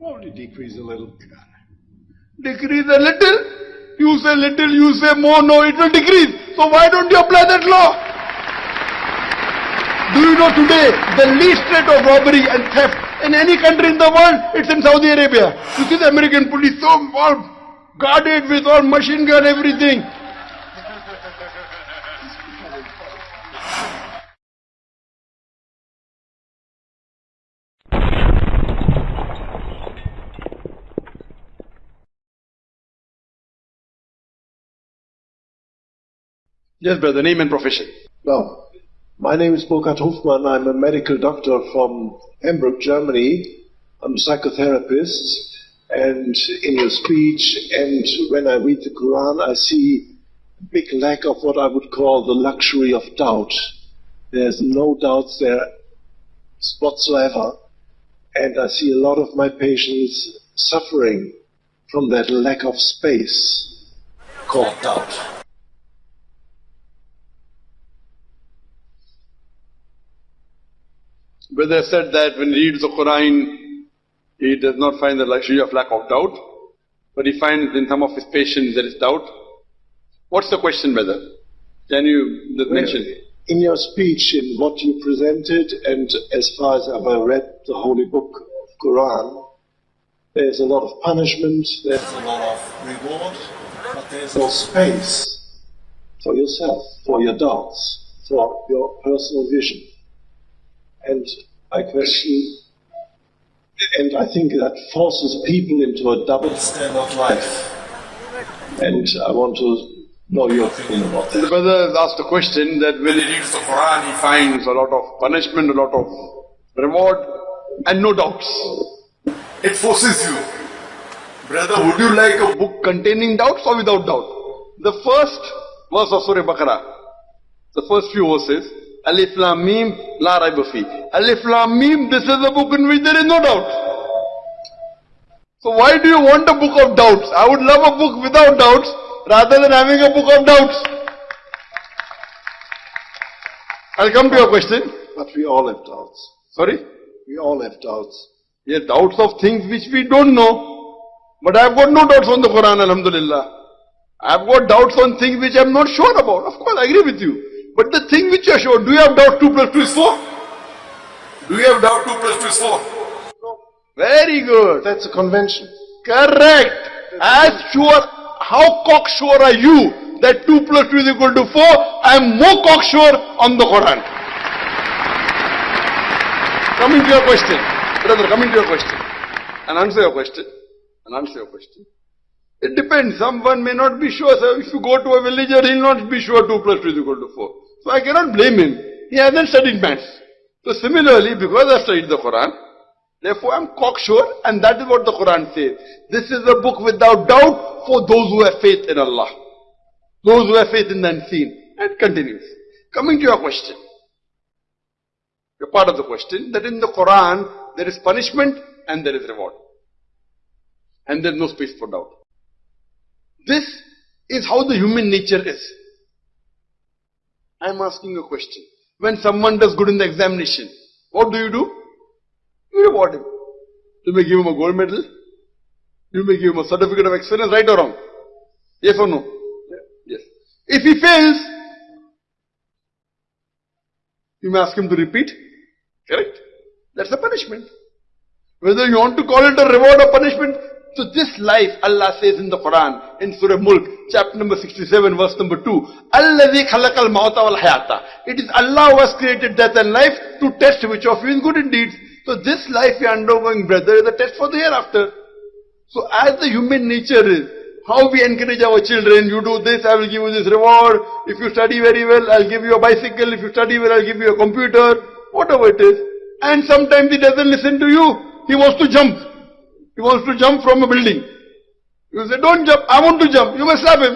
Only decrease a little. Decrease a little. You say little, you say more, no, it will decrease. So why don't you apply that law? Do you know today the least rate of robbery and theft in any country in the world? It's in Saudi Arabia. You see the American police so all guarded with all machine gun, everything. Yes, brother, name and profession. Well, my name is Burkhard Hofmann. I'm a medical doctor from Hamburg, Germany. I'm a psychotherapist. And in your speech and when I read the Quran, I see a big lack of what I would call the luxury of doubt. There's no doubts there whatsoever. And I see a lot of my patients suffering from that lack of space called doubt. Brother said that when he reads the Quran, he does not find the luxury of lack of doubt, but he finds in some of his patients there is doubt. What's the question, brother? Can you mention? In your speech, in what you presented, and as far as I've read the holy book of Quran, there's a lot of punishment, there's a lot of reward, but there's no space for yourself, for your doubts, for your personal vision. And I question, and I think that forces people into a double standard of life. And I want to know your opinion about that. The brother has asked a question that when he reads the Quran, he finds a lot of punishment, a lot of reward, and no doubts. It forces you. Brother, would you like a book containing doubts or without doubt? The first verse of Surah Baqarah, the first few verses, Alif Lam Mim, La Raiba Fi. Alif Lam Mim, this is a book in which there is no doubt. So why do you want a book of doubts? I would love a book without doubts rather than having a book of doubts. I'll come to your question. But we all have doubts. Sorry? We all have doubts. Yes, doubts of things which we don't know. But I've got no doubts on the Quran, Alhamdulillah. I've got doubts on things which I'm not sure about. Of course, I agree with you. But the thing which you are sure, do you have doubt 2 plus 2 is 4? Do you have doubt 2 plus 2 is 4? No. Very good. That's a convention. Correct. As sure, how cocksure are you that 2 plus 2 is equal to 4? I am more cocksure on the Quran. Coming to your question. Brother, coming to your question. And answer your question. And answer your question. It depends. Someone may not be sure. So if you go to a villager, he'll not be sure 2 plus 2 is equal to 4. So I cannot blame him. He hasn't studied maths. So similarly, because I studied the Quran, therefore I'm cocksure and that is what the Quran says. This is a book without doubt for those who have faith in Allah. Those who have faith in the unseen. And continues. Coming to your question. Your part of the question, that in the Quran, there is punishment and there is reward. And there is no space for doubt. This is how the human nature is. I am asking a question. When someone does good in the examination, what do you do? You reward him. You may give him a gold medal. You may give him a certificate of excellence, right or wrong? Yes or no? Yes. If he fails, you may ask him to repeat. Correct? That's a punishment. Whether you want to call it a reward or punishment, so this life, Allah says in the Quran, in Surah Mulk, chapter number 67, verse number 2, Alladhi khalaqal mawta wal hayata. It is Allah who has created death and life to test which of you is good indeed. So this life you are undergoing, brother, is a test for the hereafter. So as the human nature is, how we encourage our children, you do this, I will give you this reward. If you study very well, I'll give you a bicycle. If you study well, I'll give you a computer. Whatever it is. And sometimes he doesn't listen to you. He wants to jump. He wants to jump from a building. You say, don't jump, I want to jump. You must slap him.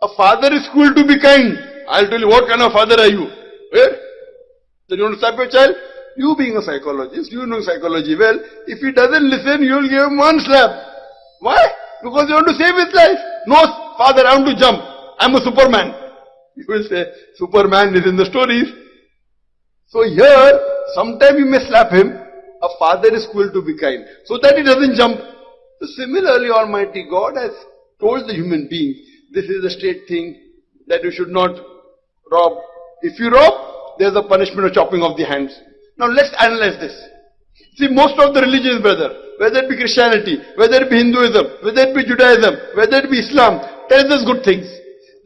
A father is cool to be kind. I'll tell you, what kind of father are you? Eh? Where? Then you want to slap your child? You being a psychologist, you know psychology well. If he doesn't listen, you'll give him one slap. Why? Because you want to save his life. No, father, I want to jump. I'm a superman. You will say, superman is in the stories. So here, sometimes you may slap him, A father is cruel to be kind. So that he doesn't jump. So similarly, Almighty God has told the human being, this is a straight thing, that you should not rob. If you rob, there's a punishment of chopping off the hands. Now let's analyze this. See, most of the religions, brother, whether it be Christianity, whether it be Hinduism, whether it be Judaism, whether it be Islam, tells us good things.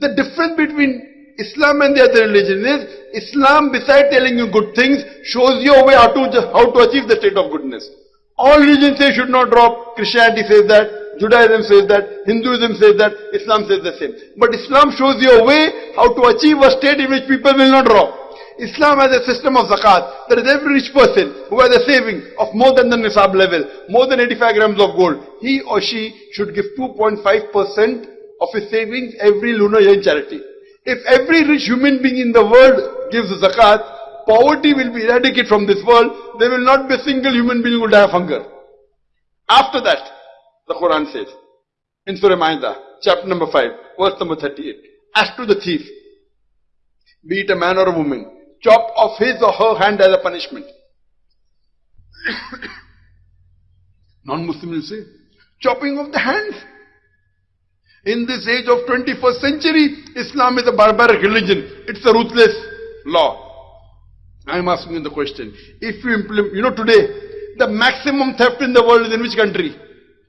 The difference between Islam and the other religions is, Islam besides telling you good things, shows you a way how to, how to achieve the state of goodness. All religions say should not rob, Christianity says that, Judaism says that, Hinduism says that, Islam says the same. But Islam shows you a way how to achieve a state in which people will not rob. Islam has a system of zakat. That is every rich person who has a saving of more than the nisab level, more than 85 grams of gold, he or she should give 2.5% of his savings every lunar year in charity. If every rich human being in the world gives zakat, poverty will be eradicated from this world. There will not be a single human being who will die of hunger. After that, the Quran says, in Surah Ma'idah, chapter number 5, verse number 38, as to the thief, be it a man or a woman, chop off his or her hand as a punishment. Non-Muslim will say, chopping off the hands. In this age of 21st century, Islam is a barbaric religion. It's a ruthless law. I'm asking you the question. If you implement, you know today, the maximum theft in the world is in which country?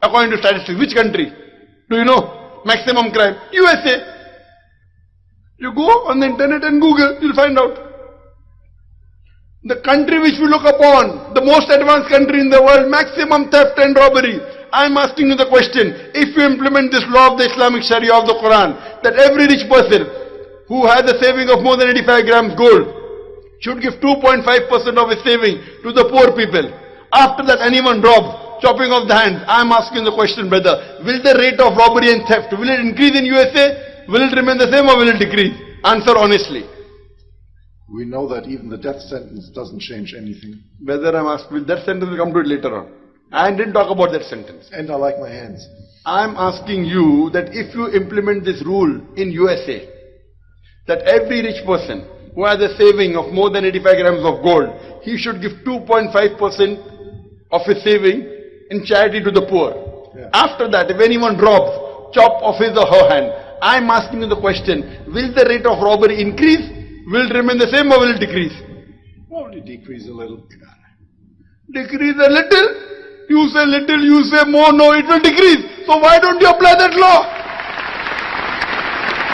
According to statistics, which country? Do you know? Maximum crime. USA. You go on the internet and Google, you'll find out. The country which we look upon, the most advanced country in the world, maximum theft and robbery. I'm asking you the question, if you implement this law of the Islamic Sharia of the Quran, that every rich person who has a saving of more than 85 grams gold should give 2.5% of his saving to the poor people. After that anyone robs, chopping off the hands. I'm asking the question brother, will the rate of robbery and theft, will it increase in USA? Will it remain the same or will it decrease? Answer honestly. We know that even the death sentence doesn't change anything. Whether I'm asked, will that sentence will come to it later on. I didn't talk about that sentence. And I like my hands. I'm asking you that if you implement this rule in USA, that every rich person who has a saving of more than 85 grams of gold, he should give 2.5% of his saving in charity to the poor. Yeah. After that, if anyone robs, chop off his or her hand. I'm asking you the question, will the rate of robbery increase? Will it remain the same or will it decrease? Only decrease a little. Decrease a little, you say little, you say more, no, it will decrease. So why don't you apply that law?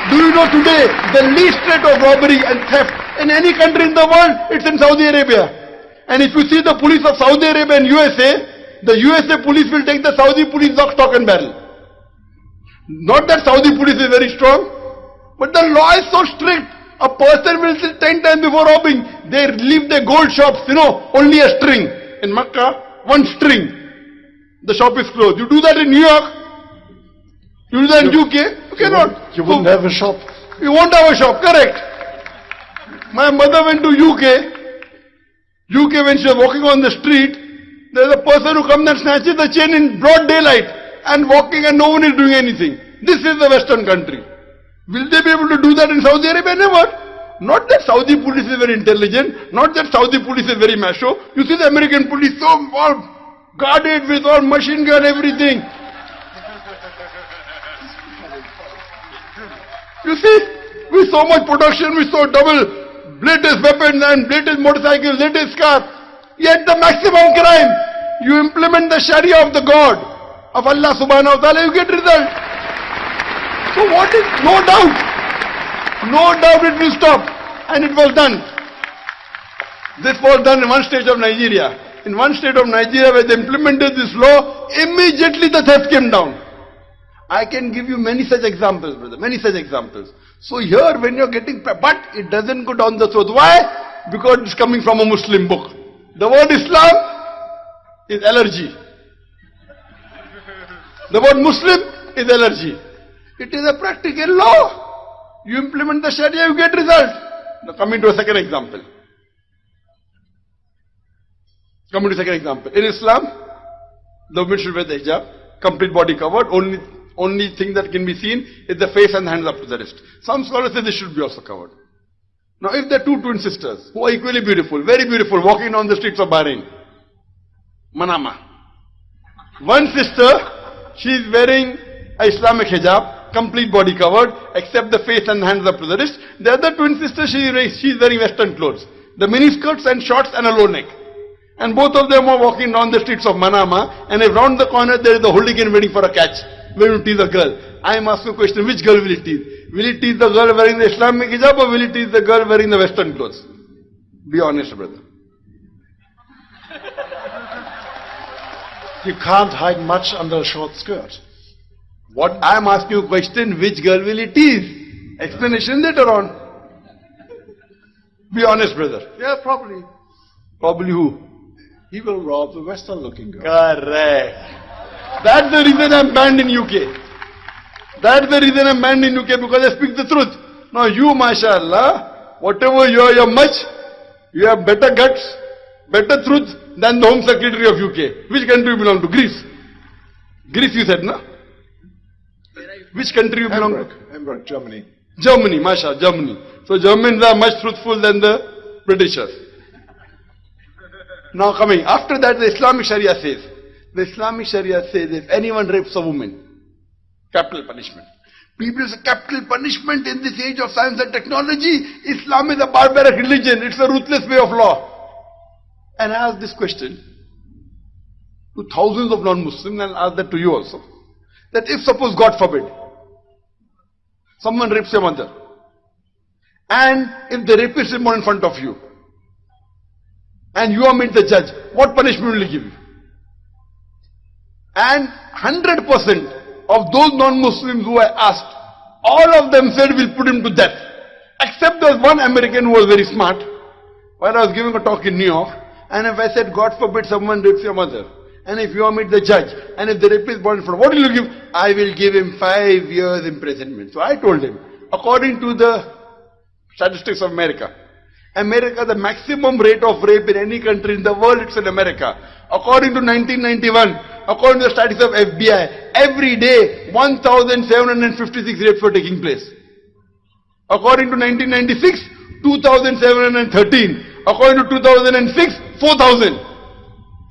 Do you know today, the least rate of robbery and theft in any country in the world, it's in Saudi Arabia. And if you see the police of Saudi Arabia and USA, the USA police will take the Saudi police lock, stock and barrel. Not that Saudi police is very strong, but the law is so strict. A person will sit 10 times before robbing. They leave their gold shops, you know, only a string. In Makkah, one string. The shop is closed. You do that in New York, you do that in UK, you cannot. You won't So- have a shop. you won't have a shop, correct. My mother went to UK. UK when she was walking on the street, there's a person who comes and snatches the chain in broad daylight and walking and no one is doing anything. This is the western country. Will they be able to do that in Saudi Arabia? Never. Not that Saudi police is very intelligent, not that Saudi police is very macho. You see the American police so all guarded with all machine gun, everything. You see, with so much production, with so double latest weapons and latest motorcycles, latest cars, yet the maximum crime, you implement the Sharia of the God, of Allah subhanahu wa ta'ala, you get result. So what is, no doubt, no doubt it will stop. And it was done. This was done in one state of Nigeria. In one state of Nigeria where they implemented this law, immediately the theft came down. I can give you many such examples, brother, many such examples. So here when you're getting, but it doesn't go down the throat. Why? Because it's coming from a Muslim book. The word Islam is allergy. The word Muslim is allergy. It is a practical law. You implement the Sharia, you get result. Now coming to a second example. Coming to the second example. In Islam, the woman should wear the hijab, complete body covered, only only thing that can be seen is the face and the hands up to the wrist. Some scholars say this should be also covered. Now if there are two twin sisters who are equally beautiful, very beautiful, walking down the streets of Bahrain, Manama. One sister, she is wearing a Islamic hijab, complete body covered, except the face and hands up to the wrist. The other twin sister, she, is- she is wearing western clothes. The mini skirts and shorts and a low neck. And both of them are walking down the streets of Manama, and if round the corner there is a hooligan waiting for a catch, waiting to tease a girl. I am asking a question, which girl will it tease? Will it tease the girl wearing the Islamic hijab or will it tease the girl wearing the western clothes? Be honest, brother. You can't hide much under a short skirt. What I am asking you a question, which girl will it tease? Explanation later on. Be honest, brother. Yeah, probably. Probably who? He will rob the Western looking girl. Correct. That's the reason I'm banned in UK. That's the reason I'm banned in UK because I speak the truth. Now you, mashallah, whatever you are, you're much, you have better guts, better truth than the Home Secretary of UK. Which country you belong to? Greece. Greece you said, no? Which country you belong to? Hamburg, Hamburg, Germany. Germany, Masha, Germany. So Germans are much truthful than the Britishers. Now coming, after that the Islamic Sharia says, the Islamic Sharia says if anyone rapes a woman, capital punishment. People say capital punishment in this age of science and technology, Islam is a barbaric religion, it's a ruthless way of law. And I ask this question to thousands of non-Muslims and ask that to you also. That if suppose God forbid, someone rapes your mother, and if the rapist is born in front of you, and you are made the judge, what punishment will he give you? And 100% of those non-Muslims who I asked, all of them said we'll put him to death. Except there was one American who was very smart. While I was giving a talk in New York, and if I said, God forbid someone rapes your mother, and if you are made the judge, and if the rapist is born in front, what will you give? I will give him five years imprisonment. So I told him, according to the statistics of America, America, the maximum rate of rape in any country in the world, it's in America. According to 1991, according to the statistics of FBI, every day 1,756 rapes were taking place. According to 1996, 2,713. According to 2006, 4,000.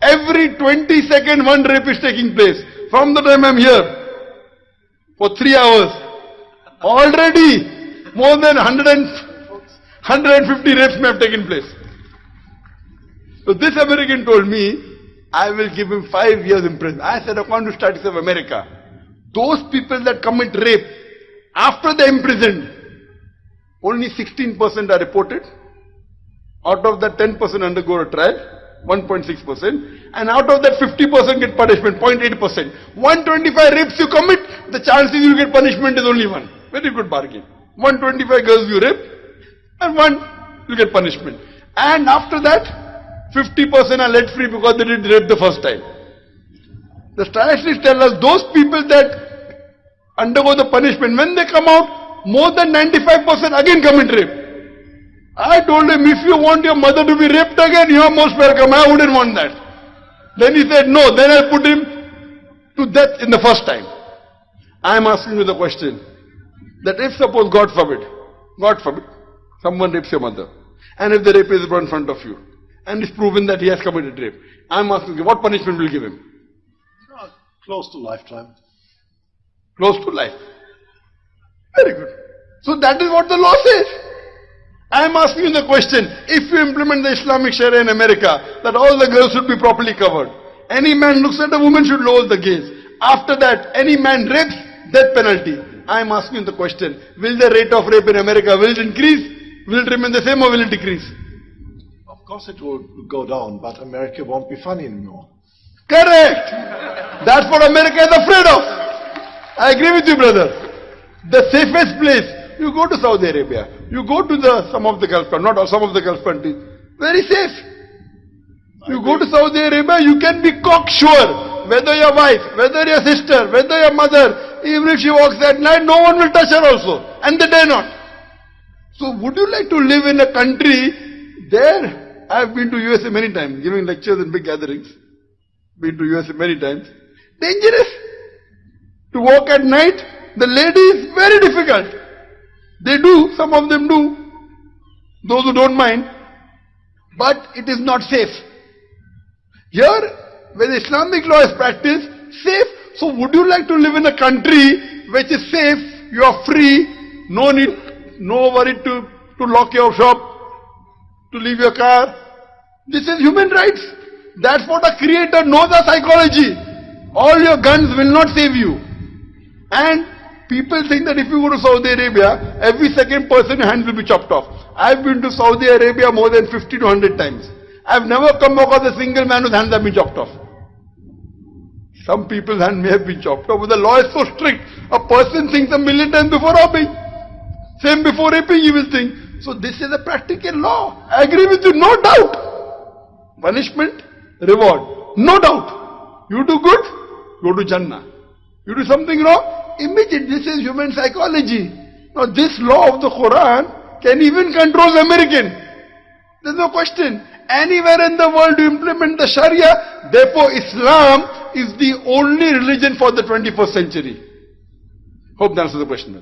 Every 20 second one rape is taking place. From the time I'm here, for three hours, already more than 100 and 150 rapes may have taken place. So this American told me, I will give him five years in prison. I said, according to statistics of America, those people that commit rape, after they're imprisoned, only 16% are reported. Out of that, 10% undergo a trial, 1.6%. And out of that, 50% get punishment, 0.8%. 125 rapes you commit, the chances you get punishment is only one. Very good bargain. 125 girls you rape, and one you get punishment. And after that, 50% are let free because they did rape the first time. The statistics tell us those people that undergo the punishment, when they come out, more than 95% again commit rape. I told him, if you want your mother to be raped again, you are most welcome. I wouldn't want that. Then he said, no. Then I put him to death in the first time. I am asking you the question, that if suppose, God forbid, God forbid, someone rapes your mother, and if the rape is brought in front of you, and it's proven that he has committed rape, I am asking you, what punishment will you give him? Close to lifetime. Close to life. Very good. So that is what the law says. I am asking you the question, if you implement the Islamic Sharia in America, that all the girls should be properly covered. Any man looks at a woman should lower the gaze. After that, any man rapes, death penalty. I am asking you the question, will the rate of rape in America, will it increase? Will it remain the same or will it decrease? Of course it will go down, but America won't be funny anymore. Correct. That's what America is afraid of. I agree with you, brother. The safest place, you go to Saudi Arabia, you go to the some of the Gulf countries, not all, some of the Gulf countries, very safe. You go to Saudi Arabia, you can be cocksure whether your wife, whether your sister, whether your mother, even if she walks at night, no one will touch her also, and they dare not. So would you like to live in a country there? I have been to USA many times, giving lectures in big gatherings. Been to USA many times. Dangerous. To walk at night, the lady is very difficult. They do, some of them do. Those who don't mind. But it is not safe. Here, where Islamic law is practiced, safe. So would you like to live in a country which is safe, you are free, no need, no worry to, to lock your shop, to leave your car. This is human rights. That's what a creator knows our psychology. All your guns will not save you. And people think that if you go to Saudi Arabia, every second person hand will be chopped off. I've been to Saudi Arabia more than 50 to 100 times. I've never come across a single man whose hands have been chopped off. Some people's hand may have been chopped off, but the law is so strict. A person thinks a million times before robbing. Same before raping, he will think. So this is a practical law. I agree with you, no doubt. Punishment, reward, no doubt. You do good, go to Jannah. You do something wrong, immediate. This is human psychology. Now this law of the Quran can even control the American. There's no question. Anywhere in the world you implement the Sharia, therefore Islam is the only religion for the 21st century. Hope that answers the question.